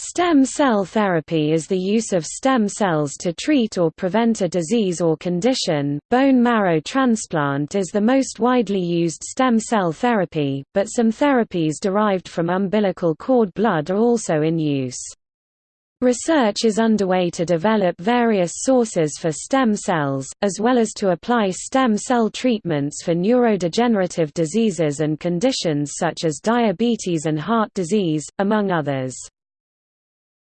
Stem cell therapy is the use of stem cells to treat or prevent a disease or condition. Bone marrow transplant is the most widely used stem cell therapy, but some therapies derived from umbilical cord blood are also in use. Research is underway to develop various sources for stem cells, as well as to apply stem cell treatments for neurodegenerative diseases and conditions such as diabetes and heart disease, among others.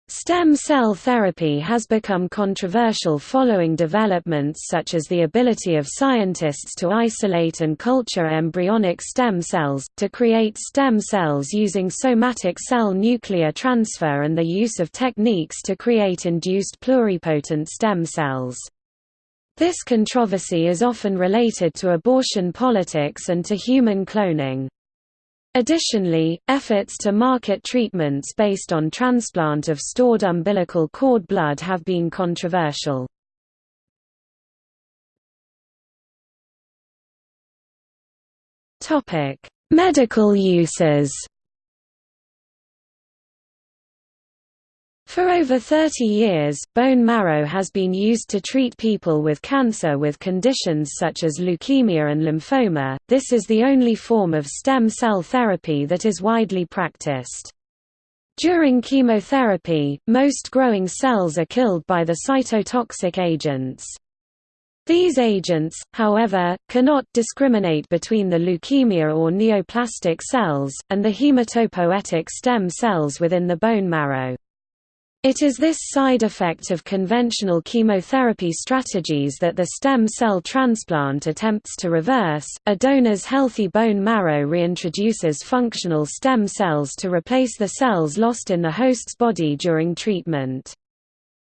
Stem cell therapy has become controversial following developments such as the ability of scientists to isolate and culture embryonic stem cells, to create stem cells using somatic cell nuclear transfer and the use of techniques to create induced pluripotent stem cells. This controversy is often related to abortion politics and to human cloning. Additionally, efforts to market treatments based on transplant of stored umbilical cord blood have been controversial. Medical uses For over 30 years, bone marrow has been used to treat people with cancer with conditions such as leukemia and lymphoma. This is the only form of stem cell therapy that is widely practiced. During chemotherapy, most growing cells are killed by the cytotoxic agents. These agents, however, cannot discriminate between the leukemia or neoplastic cells, and the hematopoietic stem cells within the bone marrow. It is this side effect of conventional chemotherapy strategies that the stem cell transplant attempts to reverse. A donor's healthy bone marrow reintroduces functional stem cells to replace the cells lost in the host's body during treatment.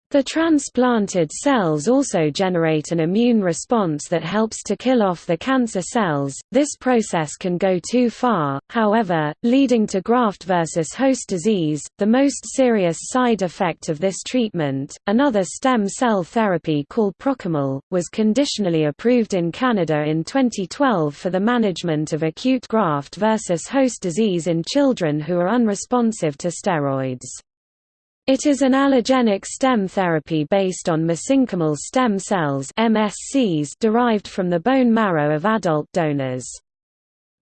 The transplanted cells also generate an immune response that helps to kill off the cancer cells. This process can go too far, however, leading to graft versus host disease, the most serious side effect of this treatment. Another stem cell therapy called Prochymal was conditionally approved in Canada in 2012 for the management of acute graft versus host disease in children who are unresponsive to steroids. It is an allogenic stem therapy based on mesenchymal stem cells MSCs derived from the bone marrow of adult donors.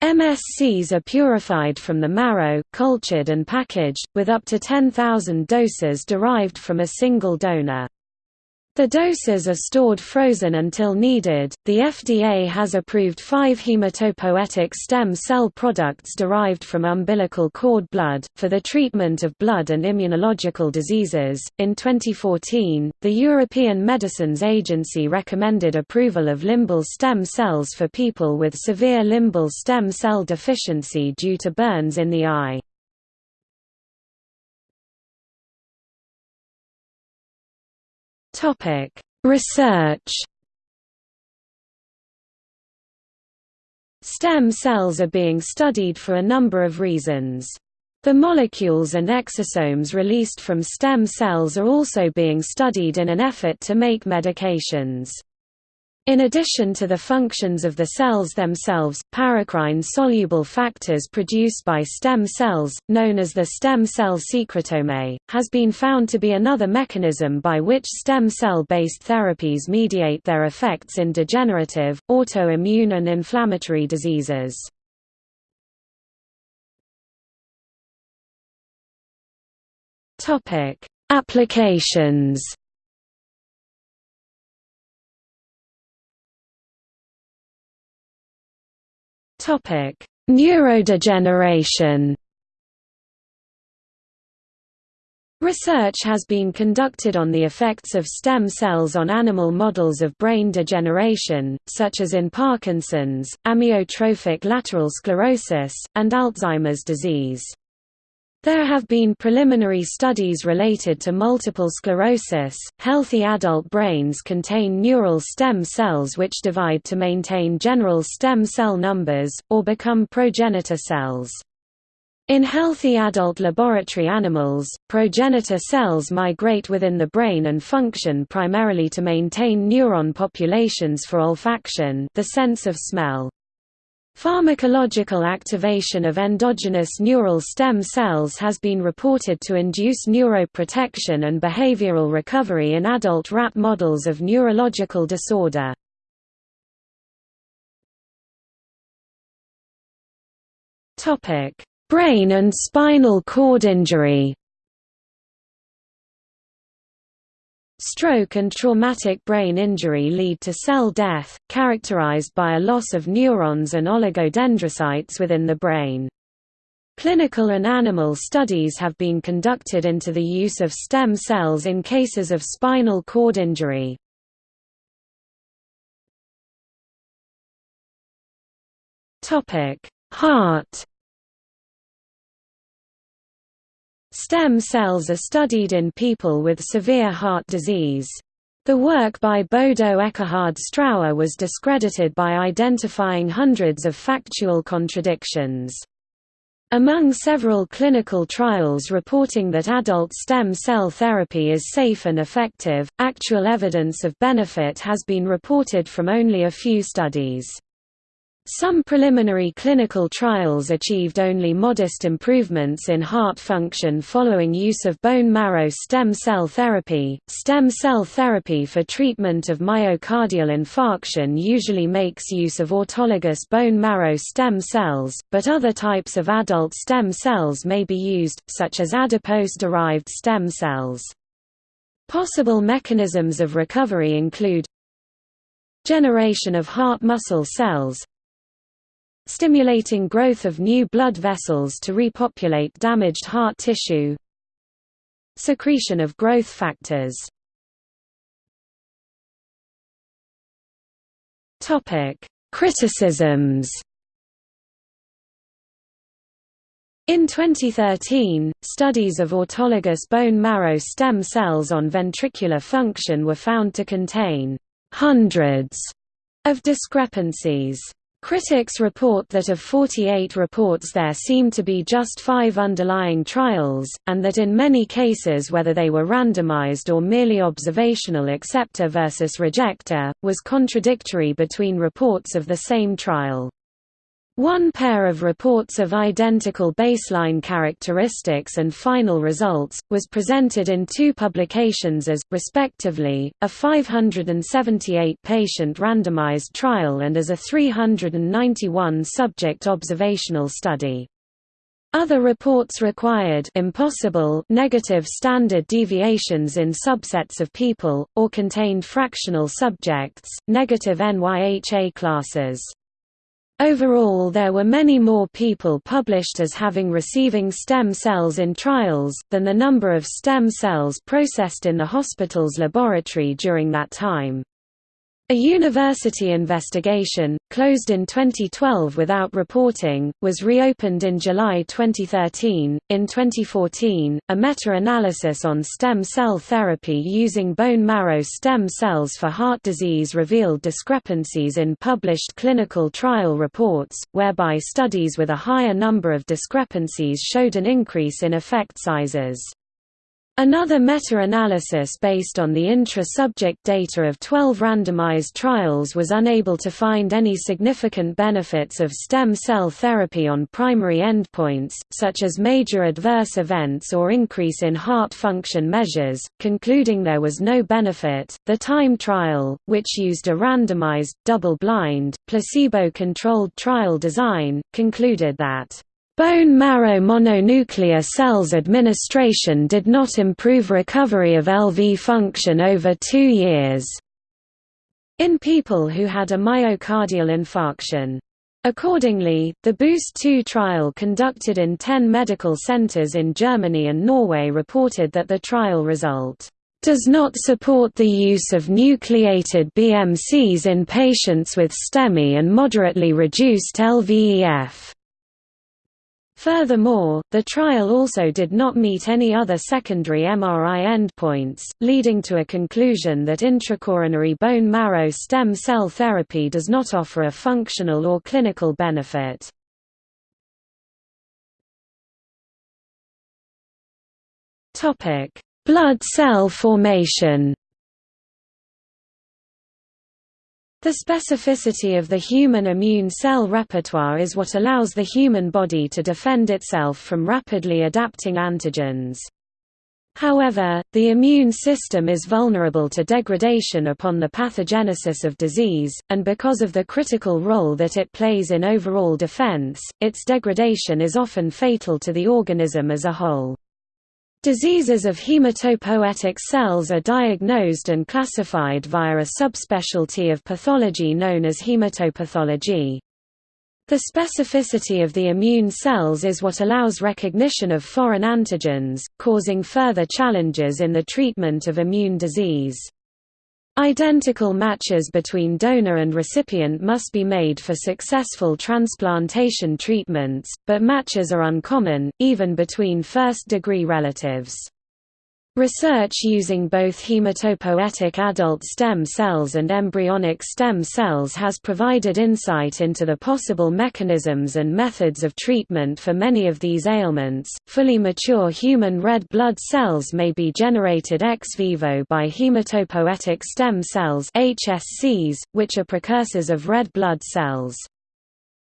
MSCs are purified from the marrow, cultured and packaged, with up to 10,000 doses derived from a single donor. The doses are stored frozen until needed. The FDA has approved five hematopoietic stem cell products derived from umbilical cord blood, for the treatment of blood and immunological diseases. In 2014, the European Medicines Agency recommended approval of limbal stem cells for people with severe limbal stem cell deficiency due to burns in the eye. Topic: Research. Stem cells are being studied for a number of reasons. The molecules and exosomes released from stem cells are also being studied in an effort to make medications. In addition to the functions of the cells themselves, paracrine-soluble factors produced by stem cells, known as the stem cell secretome, has been found to be another mechanism by which stem cell-based therapies mediate their effects in degenerative, autoimmune and inflammatory diseases. Applications Topic: Neurodegeneration. Research has been conducted on the effects of stem cells on animal models of brain degeneration, such as in Parkinson's, amyotrophic lateral sclerosis, and Alzheimer's disease. There have been preliminary studies related to multiple sclerosis. Healthy adult brains contain neural stem cells which divide to maintain general stem cell numbers, or become progenitor cells. In healthy adult laboratory animals, progenitor cells migrate within the brain and function primarily to maintain neuron populations for olfaction the sense of smell. Pharmacological activation of endogenous neural stem cells has been reported to induce neuroprotection and behavioral recovery in adult rat models of neurological disorder. Brain and spinal cord injury Stroke and traumatic brain injury lead to cell death, characterized by a loss of neurons and oligodendrocytes within the brain. Clinical and animal studies have been conducted into the use of stem cells in cases of spinal cord injury. Heart Stem cells are studied in people with severe heart disease. The work by Bodo Eckhard Strauer was discredited by identifying hundreds of factual contradictions. Among several clinical trials reporting that adult stem cell therapy is safe and effective, actual evidence of benefit has been reported from only a few studies. Some preliminary clinical trials achieved only modest improvements in heart function following use of bone marrow stem cell therapy. Stem cell therapy for treatment of myocardial infarction usually makes use of autologous bone marrow stem cells, but other types of adult stem cells may be used, such as adipose-derived stem cells. Possible mechanisms of recovery include generation of heart muscle cells, stimulating growth of new blood vessels to repopulate damaged heart tissue. Secretion of growth factors. Topic Criticisms. In 2013, studies of autologous bone marrow stem cells on ventricular function were found to contain hundreds of discrepancies. Critics report that of 48 reports there seem to be just five underlying trials, and that in many cases whether they were randomized or merely observational acceptor versus rejector, was contradictory between reports of the same trial. One pair of reports of identical baseline characteristics and final results, was presented in two publications as, respectively, a 578-patient randomized trial and as a 391-subject observational study. Other reports required impossible negative standard deviations in subsets of people, or contained fractional subjects, negative NYHA classes. Overall there were many more people published as having receiving stem cells in trials, than the number of stem cells processed in the hospital's laboratory during that time. A university investigation, closed in 2012 without reporting, was reopened in July 2013. In 2014, a meta analysis on stem cell therapy using bone marrow stem cells for heart disease revealed discrepancies in published clinical trial reports, whereby studies with a higher number of discrepancies showed an increase in effect sizes. Another meta-analysis based on the intra-subject data of 12 randomized trials was unable to find any significant benefits of stem cell therapy on primary endpoints, such as major adverse events or increase in heart function measures, concluding there was no benefit. The TIME trial, which used a randomized, double-blind, placebo-controlled trial design, concluded that Bone marrow mononuclear cells administration did not improve recovery of LV function over two years in people who had a myocardial infarction. Accordingly, the BOOST 2 trial conducted in 10 medical centers in Germany and Norway reported that the trial result does not support the use of nucleated BMCs in patients with STEMI and moderately reduced LVEF. Furthermore, the trial also did not meet any other secondary MRI endpoints, leading to a conclusion that intracoronary bone marrow stem cell therapy does not offer a functional or clinical benefit. Blood cell formation The specificity of the human immune cell repertoire is what allows the human body to defend itself from rapidly adapting antigens. However, the immune system is vulnerable to degradation upon the pathogenesis of disease, and because of the critical role that it plays in overall defense, its degradation is often fatal to the organism as a whole. Diseases of hematopoietic cells are diagnosed and classified via a subspecialty of pathology known as hematopathology. The specificity of the immune cells is what allows recognition of foreign antigens, causing further challenges in the treatment of immune disease. Identical matches between donor and recipient must be made for successful transplantation treatments, but matches are uncommon, even between first-degree relatives. Research using both hematopoietic adult stem cells and embryonic stem cells has provided insight into the possible mechanisms and methods of treatment for many of these ailments. Fully mature human red blood cells may be generated ex vivo by hematopoietic stem cells (HSCs), which are precursors of red blood cells.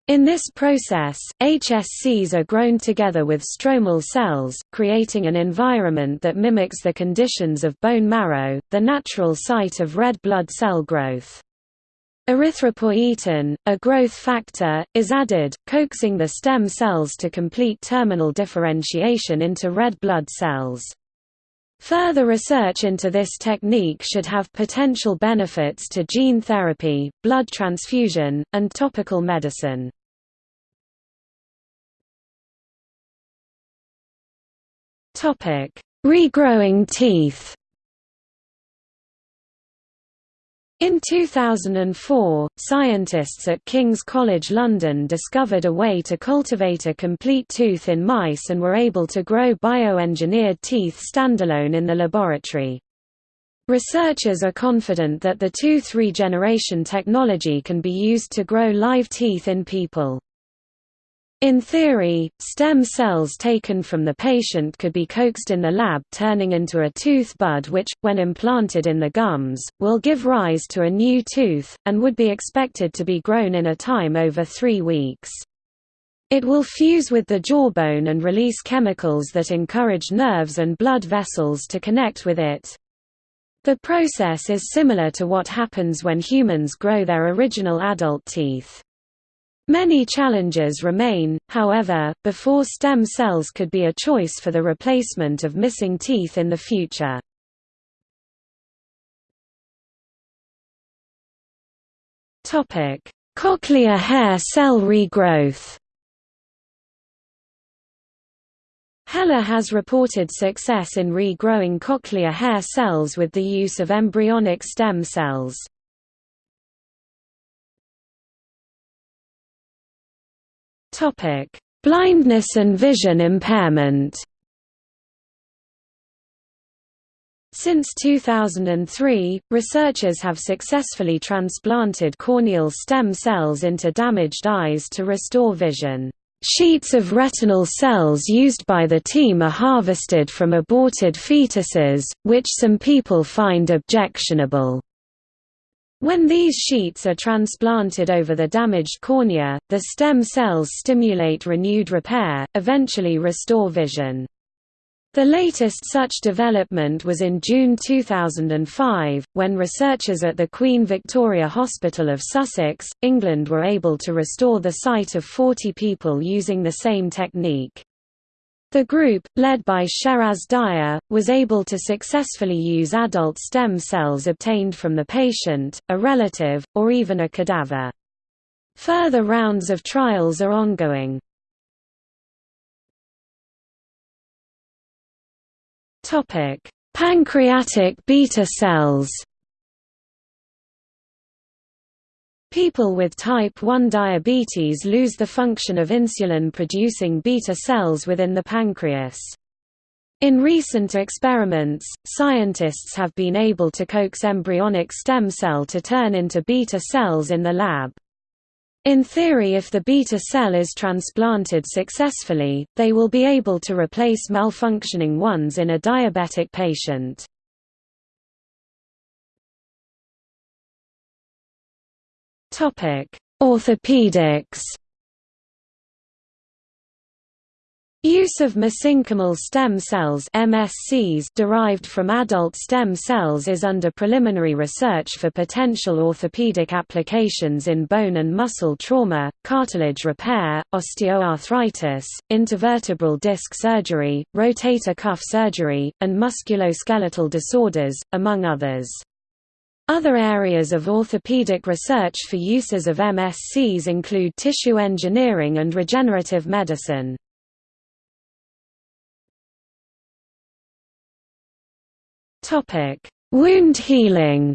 In this process, HSCs are grown together with stromal cells, creating an environment that mimics the conditions of bone marrow, the natural site of red blood cell growth. Erythropoietin, a growth factor, is added, coaxing the stem cells to complete terminal differentiation into red blood cells. Further research into this technique should have potential benefits to gene therapy, blood transfusion, and topical medicine. Regrowing teeth In 2004, scientists at King's College London discovered a way to cultivate a complete tooth in mice and were able to grow bioengineered teeth standalone in the laboratory. Researchers are confident that the tooth regeneration technology can be used to grow live teeth in people. In theory, stem cells taken from the patient could be coaxed in the lab turning into a tooth bud which, when implanted in the gums, will give rise to a new tooth, and would be expected to be grown in a time over three weeks. It will fuse with the jawbone and release chemicals that encourage nerves and blood vessels to connect with it. The process is similar to what happens when humans grow their original adult teeth. Many challenges remain, however, before stem cells could be a choice for the replacement of missing teeth in the future. Cochlear hair cell regrowth Heller has reported success in regrowing cochlear hair cells with the use of embryonic stem cells. Topic: Blindness and vision impairment. Since 2003, researchers have successfully transplanted corneal stem cells into damaged eyes to restore vision. Sheets of retinal cells used by the team are harvested from aborted fetuses, which some people find objectionable. When these sheets are transplanted over the damaged cornea, the stem cells stimulate renewed repair, eventually restore vision. The latest such development was in June 2005, when researchers at the Queen Victoria Hospital of Sussex, England were able to restore the sight of 40 people using the same technique. The group, led by Sheraz Daya, was able to successfully use adult stem cells obtained from the patient, a relative, or even a cadaver. Further rounds of trials are ongoing. Pancreatic beta cells People with type 1 diabetes lose the function of insulin-producing beta cells within the pancreas. In recent experiments, scientists have been able to coax embryonic stem cell to turn into beta cells in the lab. In theory if the beta cell is transplanted successfully, they will be able to replace malfunctioning ones in a diabetic patient. Orthopedics Use of mesenchymal stem cells MSCs derived from adult stem cells is under preliminary research for potential orthopedic applications in bone and muscle trauma, cartilage repair, osteoarthritis, intervertebral disc surgery, rotator cuff surgery, and musculoskeletal disorders, among others. Other areas of orthopedic research for uses of MSCs include tissue engineering and regenerative medicine. Wound healing.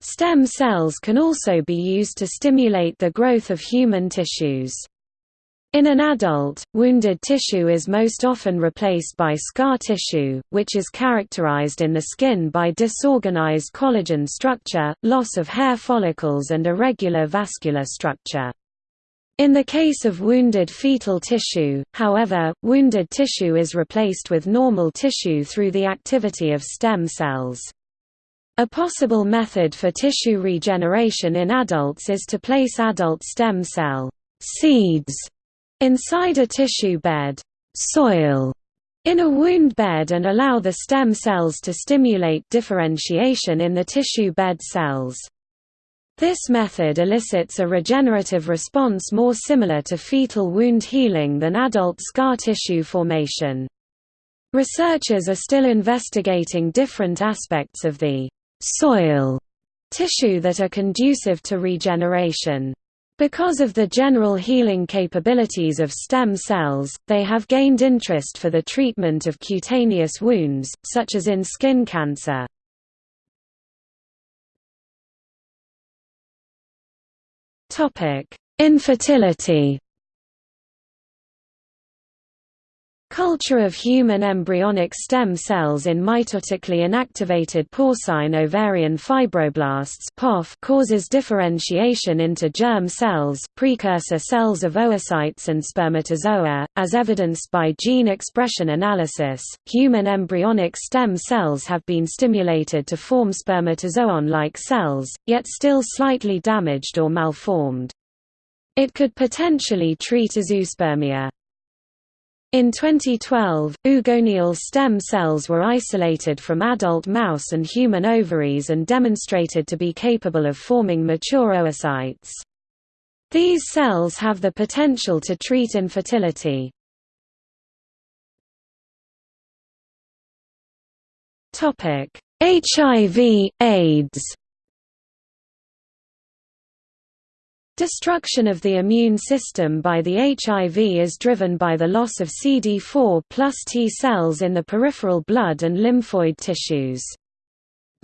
Stem cells can also be used to stimulate the growth of human tissues. In an adult, wounded tissue is most often replaced by scar tissue, which is characterized in the skin by disorganized collagen structure, loss of hair follicles and irregular vascular structure. In the case of wounded fetal tissue, however, wounded tissue is replaced with normal tissue through the activity of stem cells. A possible method for tissue regeneration in adults is to place adult stem cell seeds inside a tissue bed soil in a wound bed and allow the stem cells to stimulate differentiation in the tissue bed cells. This method elicits a regenerative response more similar to fetal wound healing than adult scar tissue formation. Researchers are still investigating different aspects of the soil tissue that are conducive to regeneration. Because of the general healing capabilities of stem cells, they have gained interest for the treatment of cutaneous wounds, such as in skin cancer. Infertility Culture of human embryonic stem cells in mitotically inactivated porcine ovarian fibroblasts causes differentiation into germ cells precursor cells of oocytes and spermatozoa, as evidenced by gene expression analysis. Human embryonic stem cells have been stimulated to form spermatozoon-like cells, yet still slightly damaged or malformed. It could potentially treat azoospermia. In 2012, oogonial stem cells were isolated from adult mouse and human ovaries and demonstrated to be capable of forming mature oocytes. These cells have the potential to treat infertility. HIV, AIDS Destruction of the immune system by the HIV is driven by the loss of CD4 plus T cells in the peripheral blood and lymphoid tissues.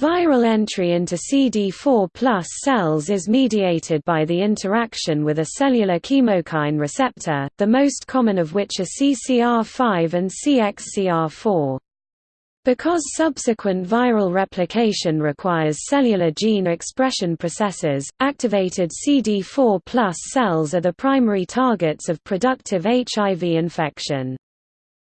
Viral entry into CD4 plus cells is mediated by the interaction with a cellular chemokine receptor, the most common of which are CCR5 and CXCR4. Because subsequent viral replication requires cellular gene expression processes, activated CD4 cells are the primary targets of productive HIV infection.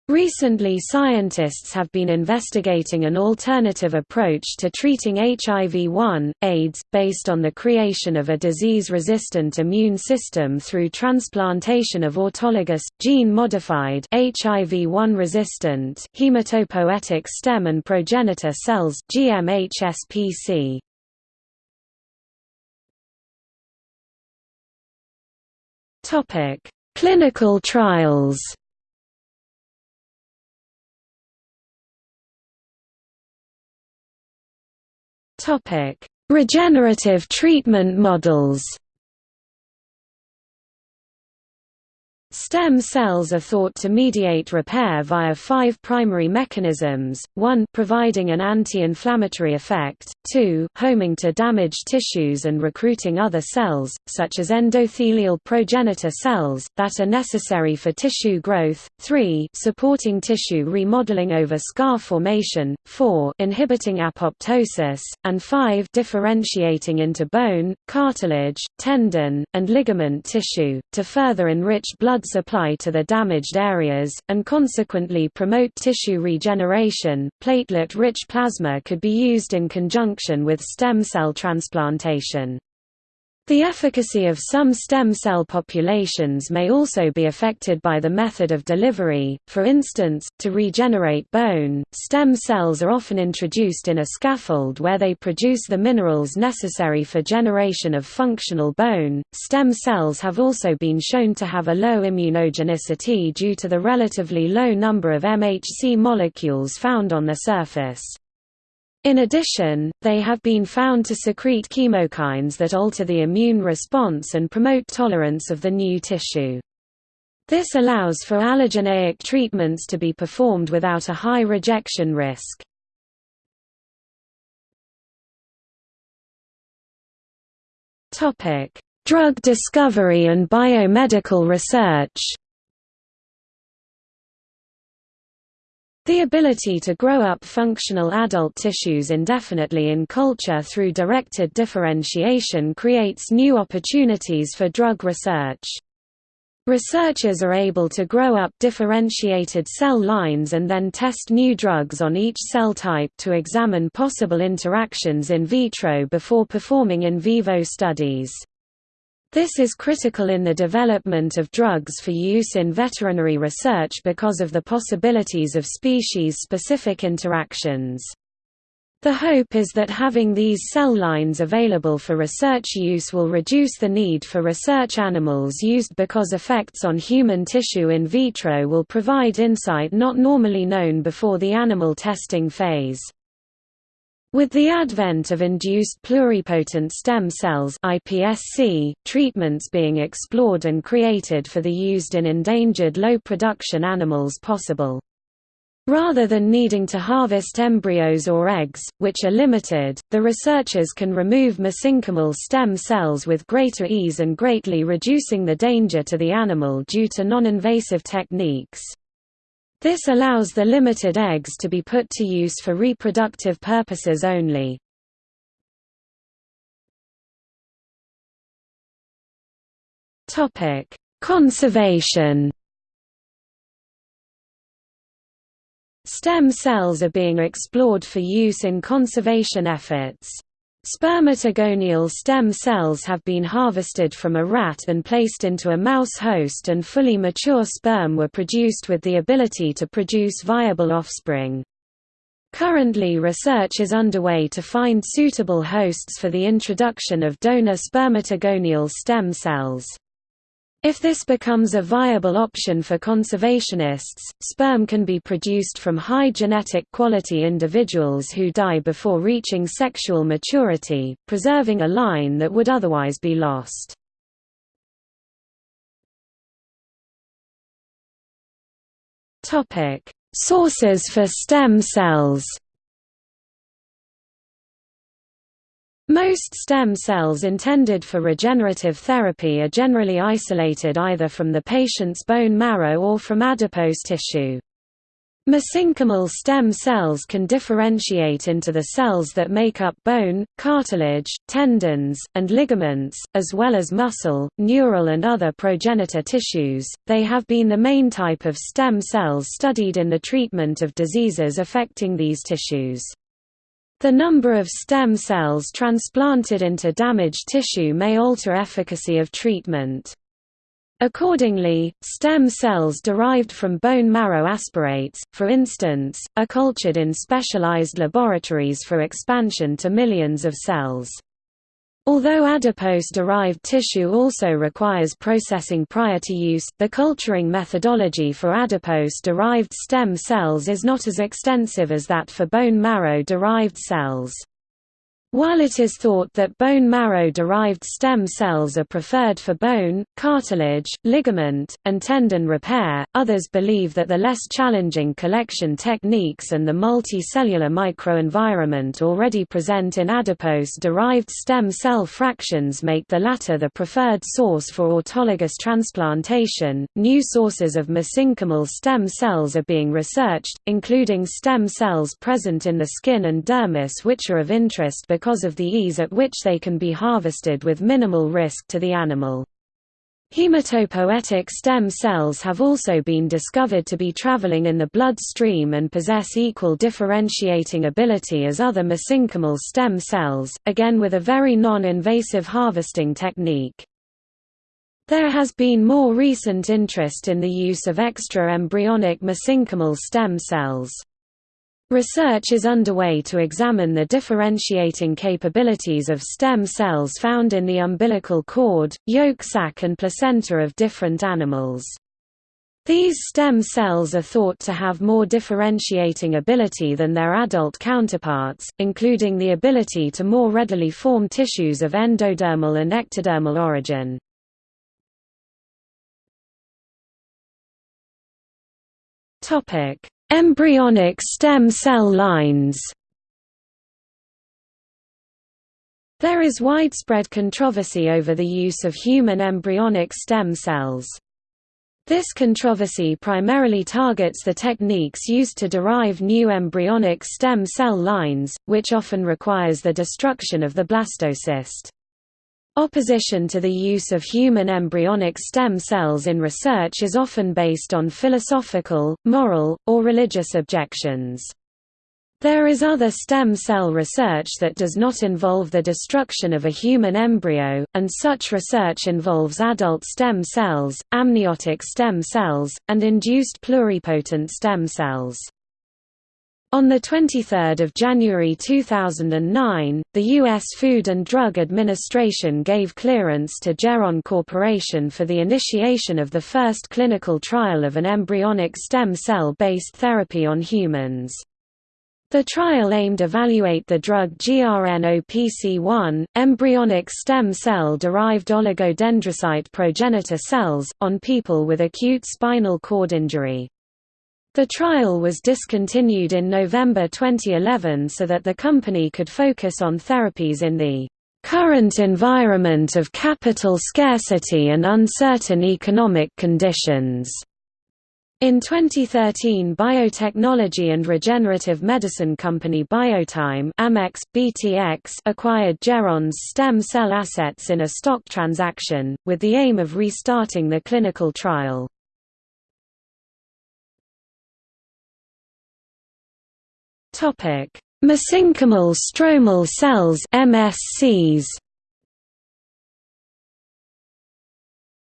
Recently scientists have been investigating an alternative approach to treating HIV-1, AIDS, based on the creation of a disease-resistant immune system through transplantation of autologous, gene-modified HIV-1-resistant hematopoietic stem and progenitor cells GMHSPC. Clinical trials Regenerative treatment models Stem cells are thought to mediate repair via five primary mechanisms, 1 providing an anti-inflammatory effect, 2 homing to damaged tissues and recruiting other cells, such as endothelial progenitor cells, that are necessary for tissue growth, 3 supporting tissue remodeling over scar formation, 4 inhibiting apoptosis, and 5 differentiating into bone, cartilage, tendon, and ligament tissue, to further enrich blood supply to the damaged areas, and consequently promote tissue regeneration. Platelet rich plasma could be used in conjunction with stem cell transplantation. The efficacy of some stem cell populations may also be affected by the method of delivery, for instance, to regenerate bone, stem cells are often introduced in a scaffold where they produce the minerals necessary for generation of functional bone. Stem cells have also been shown to have a low immunogenicity due to the relatively low number of MHC molecules found on the surface. In addition, they have been found to secrete chemokines that alter the immune response and promote tolerance of the new tissue. This allows for allogeneic treatments to be performed without a high rejection risk. Drug discovery and biomedical research The ability to grow up functional adult tissues indefinitely in culture through directed differentiation creates new opportunities for drug research. Researchers are able to grow up differentiated cell lines and then test new drugs on each cell type to examine possible interactions in vitro before performing in vivo studies. This is critical in the development of drugs for use in veterinary research because of the possibilities of species-specific interactions. The hope is that having these cell lines available for research use will reduce the need for research animals used because effects on human tissue in vitro will provide insight not normally known before the animal testing phase. With the advent of induced pluripotent stem cells iPSC, treatments being explored and created for the used in endangered low-production animals possible. Rather than needing to harvest embryos or eggs, which are limited, the researchers can remove mesenchymal stem cells with greater ease and greatly reducing the danger to the animal due to non-invasive techniques. This allows the limited eggs to be put to use for reproductive purposes only. Conservation Stem cells are being explored for use in conservation efforts. Spermatogonial stem cells have been harvested from a rat and placed into a mouse host and fully mature sperm were produced with the ability to produce viable offspring. Currently research is underway to find suitable hosts for the introduction of donor spermatogonial stem cells. If this becomes a viable option for conservationists, sperm can be produced from high genetic quality individuals who die before reaching sexual maturity, preserving a line that would otherwise be lost. Sources for stem cells Most stem cells intended for regenerative therapy are generally isolated either from the patient's bone marrow or from adipose tissue. Mesenchymal stem cells can differentiate into the cells that make up bone, cartilage, tendons, and ligaments, as well as muscle, neural and other progenitor tissues. They have been the main type of stem cells studied in the treatment of diseases affecting these tissues. The number of stem cells transplanted into damaged tissue may alter efficacy of treatment. Accordingly, stem cells derived from bone marrow aspirates, for instance, are cultured in specialized laboratories for expansion to millions of cells. Although adipose-derived tissue also requires processing prior to use, the culturing methodology for adipose-derived stem cells is not as extensive as that for bone marrow-derived cells. While it is thought that bone marrow-derived stem cells are preferred for bone, cartilage, ligament, and tendon repair, others believe that the less challenging collection techniques and the multicellular microenvironment already present in adipose-derived stem cell fractions make the latter the preferred source for autologous transplantation. New sources of mesenchymal stem cells are being researched, including stem cells present in the skin and dermis which are of interest because because of the ease at which they can be harvested with minimal risk to the animal. Hematopoietic stem cells have also been discovered to be traveling in the blood stream and possess equal differentiating ability as other mesenchymal stem cells, again with a very non-invasive harvesting technique. There has been more recent interest in the use of extra-embryonic mesenchymal stem cells. Research is underway to examine the differentiating capabilities of stem cells found in the umbilical cord, yolk sac and placenta of different animals. These stem cells are thought to have more differentiating ability than their adult counterparts, including the ability to more readily form tissues of endodermal and ectodermal origin. Topic: Embryonic stem cell lines. There is widespread controversy over the use of human embryonic stem cells. This controversy primarily targets the techniques used to derive new embryonic stem cell lines, which often requires the destruction of the blastocyst. Opposition to the use of human embryonic stem cells in research is often based on philosophical, moral, or religious objections. There is other stem cell research that does not involve the destruction of a human embryo, and such research involves adult stem cells, amniotic stem cells, and induced pluripotent stem cells. On 23 January 2009, the U.S. Food and Drug Administration gave clearance to Geron Corporation for the initiation of the first clinical trial of an embryonic stem cell-based therapy on humans. The trial aimed to evaluate the drug GRNOPC1, embryonic stem cell-derived oligodendrocyte progenitor cells, on people with acute spinal cord injury. The trial was discontinued in November 2011 so that the company could focus on therapies in the current environment of capital scarcity and uncertain economic conditions. In 2013 biotechnology and regenerative medicine company Biotime Amex, BTX acquired Geron's stem cell assets in a stock transaction, with the aim of restarting the clinical trial. Topic: Mesenchymal stromal cells (MSCs).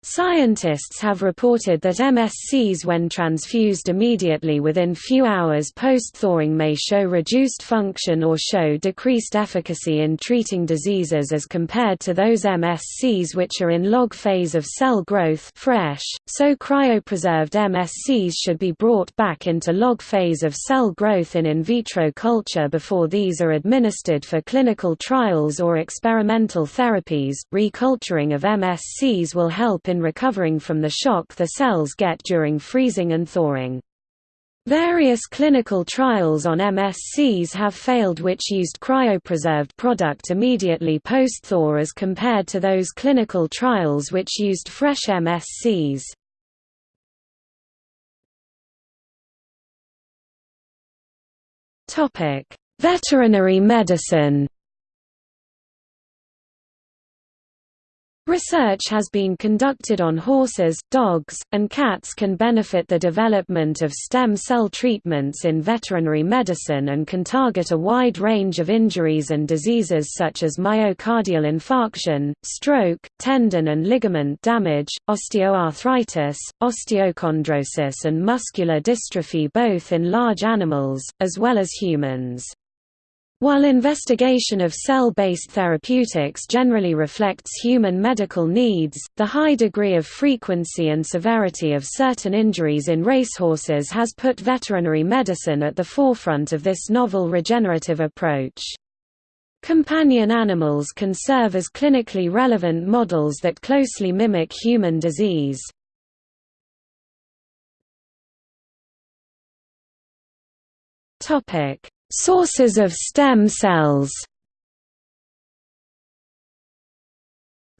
Scientists have reported that MSCs when transfused immediately within few hours post-thawing may show reduced function or show decreased efficacy in treating diseases as compared to those MSCs which are in log phase of cell growth fresh, so cryopreserved MSCs should be brought back into log phase of cell growth in in vitro culture before these are administered for clinical trials or experimental therapies. Reculturing of MSCs will help in in recovering from the shock the cells get during freezing and thawing. Various clinical trials on MSCs have failed which used cryopreserved product immediately post-thaw as compared to those clinical trials which used fresh MSCs. Veterinary medicine Research has been conducted on horses, dogs, and cats can benefit the development of stem cell treatments in veterinary medicine and can target a wide range of injuries and diseases such as myocardial infarction, stroke, tendon and ligament damage, osteoarthritis, osteochondrosis and muscular dystrophy both in large animals, as well as humans. While investigation of cell-based therapeutics generally reflects human medical needs, the high degree of frequency and severity of certain injuries in racehorses has put veterinary medicine at the forefront of this novel regenerative approach. Companion animals can serve as clinically relevant models that closely mimic human disease. Topic: Sources of stem cells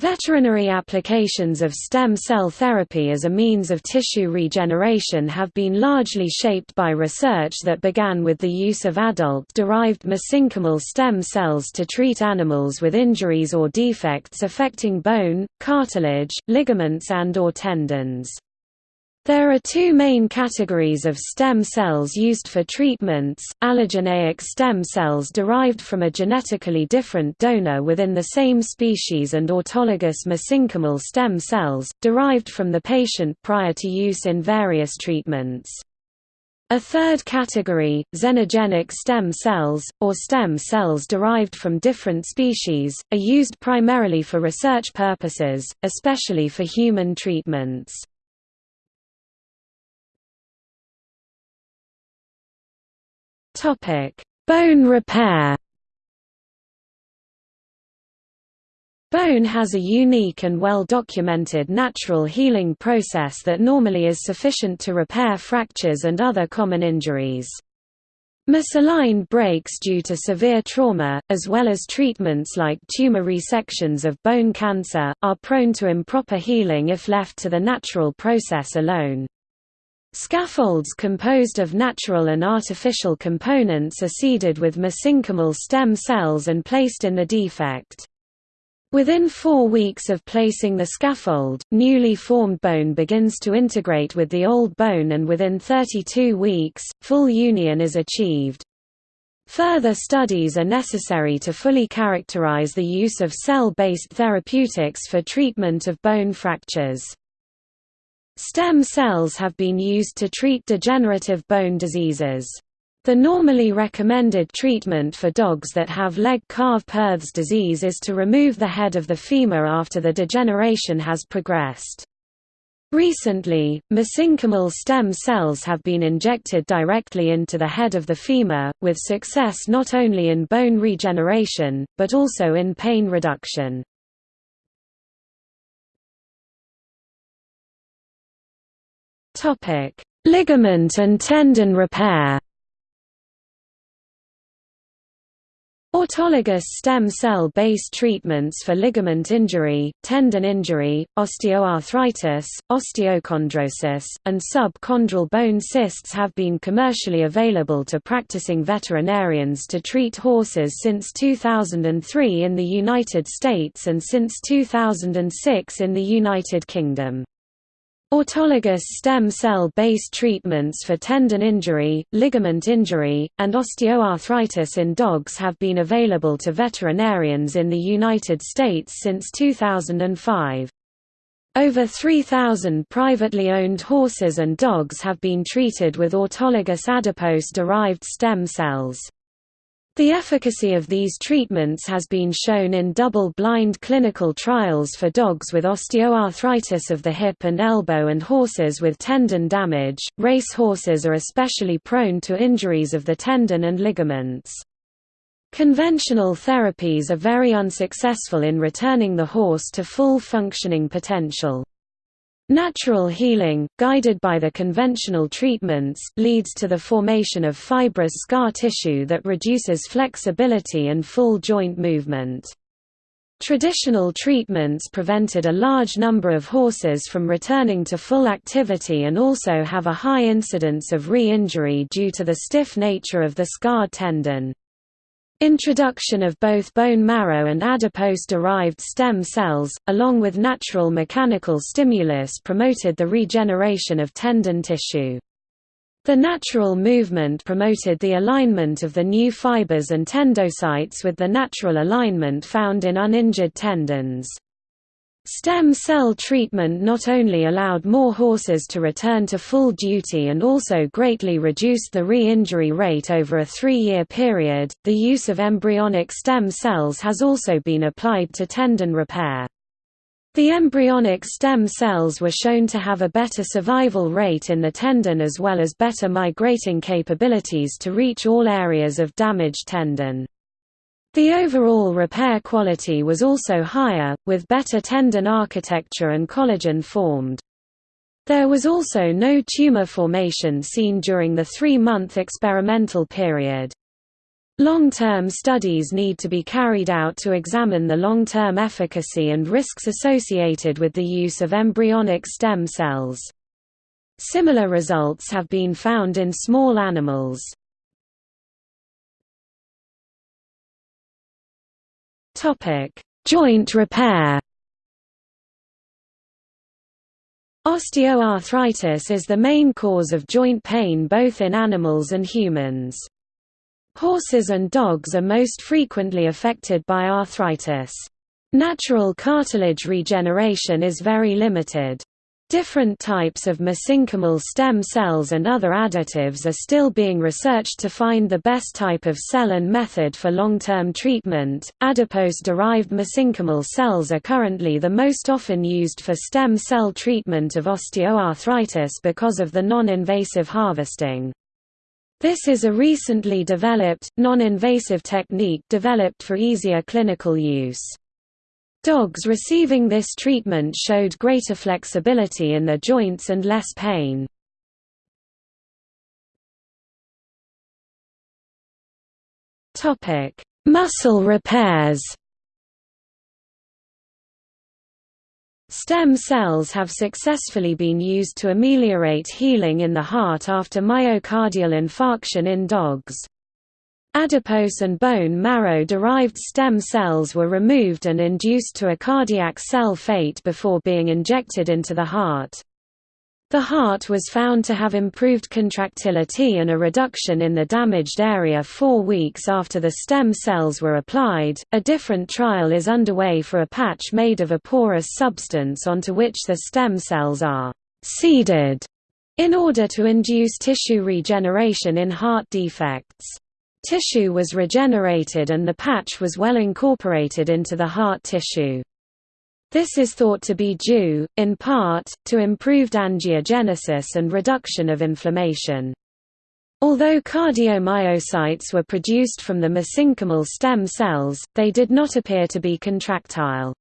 Veterinary applications of stem cell therapy as a means of tissue regeneration have been largely shaped by research that began with the use of adult-derived mesenchymal stem cells to treat animals with injuries or defects affecting bone, cartilage, ligaments and or tendons. There are two main categories of stem cells used for treatments, allogeneic stem cells derived from a genetically different donor within the same species and autologous mesenchymal stem cells, derived from the patient prior to use in various treatments. A third category, xenogenic stem cells, or stem cells derived from different species, are used primarily for research purposes, especially for human treatments. Topic: Bone repair. Bone has a unique and well-documented natural healing process that normally is sufficient to repair fractures and other common injuries. Misaligned breaks due to severe trauma, as well as treatments like tumor resections of bone cancer, are prone to improper healing if left to the natural process alone. Scaffolds composed of natural and artificial components are seeded with mesenchymal stem cells and placed in the defect. Within four weeks of placing the scaffold, newly formed bone begins to integrate with the old bone and within 32 weeks, full union is achieved. Further studies are necessary to fully characterize the use of cell-based therapeutics for treatment of bone fractures. Stem cells have been used to treat degenerative bone diseases. The normally recommended treatment for dogs that have Legg-Calvé-Perthes disease is to remove the head of the femur after the degeneration has progressed. Recently, mesenchymal stem cells have been injected directly into the head of the femur, with success not only in bone regeneration, but also in pain reduction. Topic: Ligament and tendon repair. Autologous stem cell-based treatments for ligament injury, tendon injury, osteoarthritis, osteochondrosis, and subchondral bone cysts have been commercially available to practicing veterinarians to treat horses since 2003 in the United States and since 2006 in the United Kingdom. Autologous stem cell-based treatments for tendon injury, ligament injury, and osteoarthritis in dogs have been available to veterinarians in the United States since 2005. Over 3,000 privately owned horses and dogs have been treated with autologous adipose-derived stem cells. The efficacy of these treatments has been shown in double-blind clinical trials for dogs with osteoarthritis of the hip and elbow and horses with tendon damage. Race horses are especially prone to injuries of the tendon and ligaments. Conventional therapies are very unsuccessful in returning the horse to full functioning potential. Natural healing, guided by the conventional treatments, leads to the formation of fibrous scar tissue that reduces flexibility and full joint movement. Traditional treatments prevented a large number of horses from returning to full activity and also have a high incidence of re-injury due to the stiff nature of the scarred tendon. Introduction of both bone marrow and adipose-derived stem cells, along with natural mechanical stimulus promoted the regeneration of tendon tissue. The natural movement promoted the alignment of the new fibers and tendocytes with the natural alignment found in uninjured tendons. Stem cell treatment not only allowed more horses to return to full duty and also greatly reduced the re-injury rate over a three-year period. The use of embryonic stem cells has also been applied to tendon repair. The embryonic stem cells were shown to have a better survival rate in the tendon as well as better migrating capabilities to reach all areas of damaged tendon. The overall repair quality was also higher, with better tendon architecture and collagen formed. There was also no tumor formation seen during the three-month experimental period. Long-term studies need to be carried out to examine the long-term efficacy and risks associated with the use of embryonic stem cells. Similar results have been found in small animals. Joint repair Osteoarthritis is the main cause of joint pain both in animals and humans. Horses and dogs are most frequently affected by arthritis. Natural cartilage regeneration is very limited. Different types of mesenchymal stem cells and other additives are still being researched to find the best type of cell and method for long-term treatment. Adipose-derived mesenchymal cells are currently the most often used for stem cell treatment of osteoarthritis because of the non-invasive harvesting. This is a recently developed, non-invasive technique developed for easier clinical use. Dogs receiving this treatment showed greater flexibility in their joints and less pain. Topic: Muscle repairs Stem cells have successfully been used to ameliorate healing in the heart after myocardial infarction in dogs. Adipose and bone marrow-derived stem cells were removed and induced to a cardiac cell fate before being injected into the heart. The heart was found to have improved contractility and a reduction in the damaged area four weeks after the stem cells were applied. A different trial is underway for a patch made of a porous substance onto which the stem cells are seeded in order to induce tissue regeneration in heart defects. Tissue was regenerated and the patch was well incorporated into the heart tissue. This is thought to be due, in part, to improved angiogenesis and reduction of inflammation. Although cardiomyocytes were produced from the mesenchymal stem cells, they did not appear to be contractile.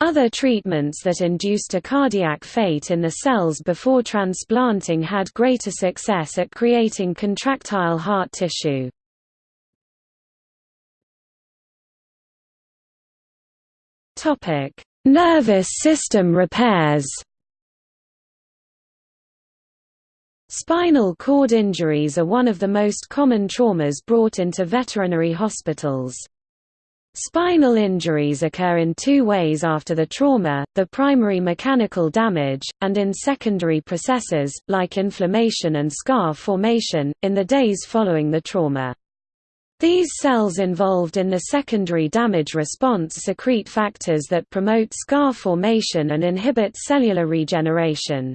Other treatments that induced a cardiac fate in the cells before transplanting had greater success at creating contractile heart tissue. Topic: Nervous system repairs. Spinal cord injuries are one of the most common traumas brought into veterinary hospitals. Spinal injuries occur in two ways after the trauma, the primary mechanical damage, and in secondary processes, like inflammation and scar formation, in the days following the trauma. These cells involved in the secondary damage response secrete factors that promote scar formation and inhibit cellular regeneration.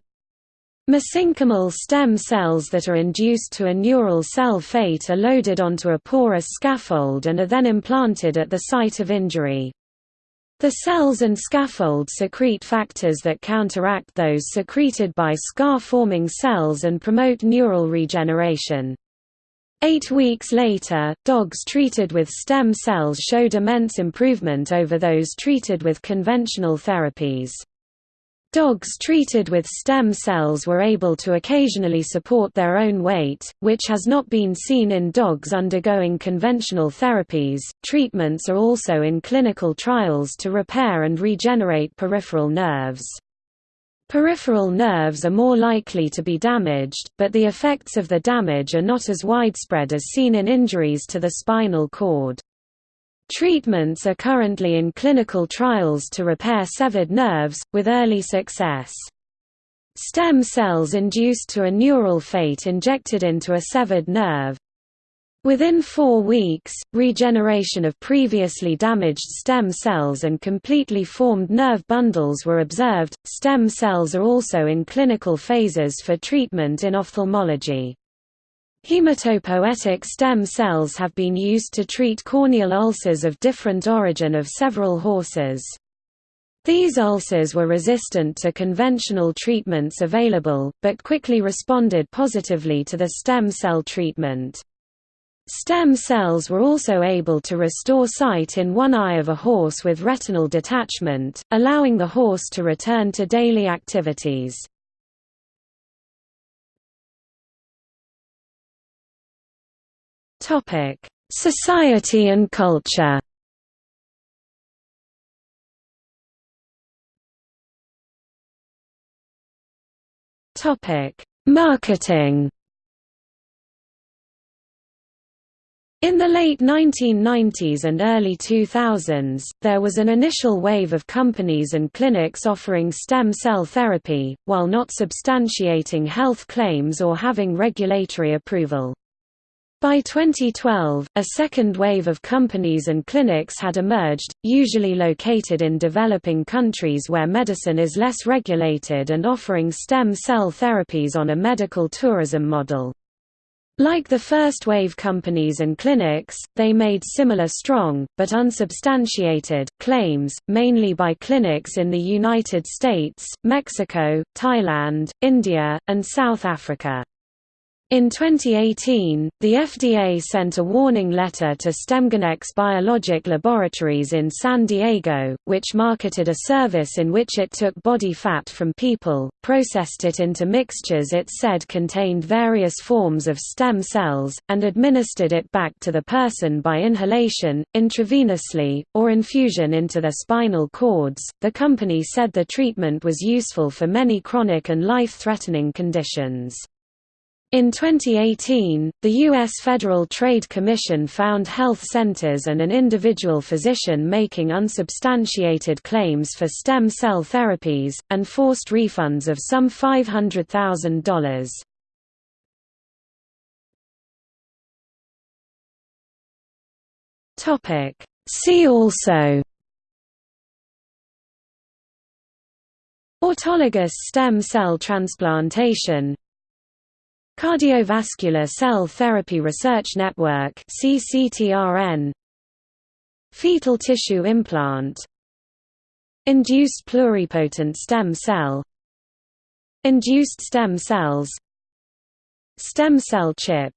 Mesenchymal stem cells that are induced to a neural cell fate are loaded onto a porous scaffold and are then implanted at the site of injury. The cells and scaffold secrete factors that counteract those secreted by scar-forming cells and promote neural regeneration. Eight weeks later, dogs treated with stem cells showed immense improvement over those treated with conventional therapies. Dogs treated with stem cells were able to occasionally support their own weight, which has not been seen in dogs undergoing conventional therapies. Treatments are also in clinical trials to repair and regenerate peripheral nerves. Peripheral nerves are more likely to be damaged, but the effects of the damage are not as widespread as seen in injuries to the spinal cord. Treatments are currently in clinical trials to repair severed nerves, with early success. Stem cells induced to a neural fate injected into a severed nerve, Within four weeks, regeneration of previously damaged stem cells and completely formed nerve bundles were observed. Stem cells are also in clinical phases for treatment in ophthalmology. Hematopoietic stem cells have been used to treat corneal ulcers of different origin of several horses. These ulcers were resistant to conventional treatments available, but quickly responded positively to the stem cell treatment. Stem cells were also able to restore sight in one eye of a horse with retinal detachment, allowing the horse to return to daily activities. Society and culture Marketing In the late 1990s and early 2000s, there was an initial wave of companies and clinics offering stem cell therapy, while not substantiating health claims or having regulatory approval. By 2012, a second wave of companies and clinics had emerged, usually located in developing countries where medicine is less regulated and offering stem cell therapies on a medical tourism model. Like the first wave companies and clinics, they made similar strong, but unsubstantiated, claims, mainly by clinics in the United States, Mexico, Thailand, India, and South Africa. In 2018, the FDA sent a warning letter to StemGenex Biologic Laboratories in San Diego, which marketed a service in which it took body fat from people, processed it into mixtures it said contained various forms of stem cells, and administered it back to the person by inhalation, intravenously, or infusion into their spinal cords. The company said the treatment was useful for many chronic and life threatening conditions. In 2018, the U.S. Federal Trade Commission found health centers and an individual physician making unsubstantiated claims for stem cell therapies, and forced refunds of some $500,000. See also Autologous stem cell transplantation Cardiovascular Cell Therapy Research Network CCTRN Fetal tissue implant. Induced pluripotent stem cell. Induced stem cells. Stem cell chip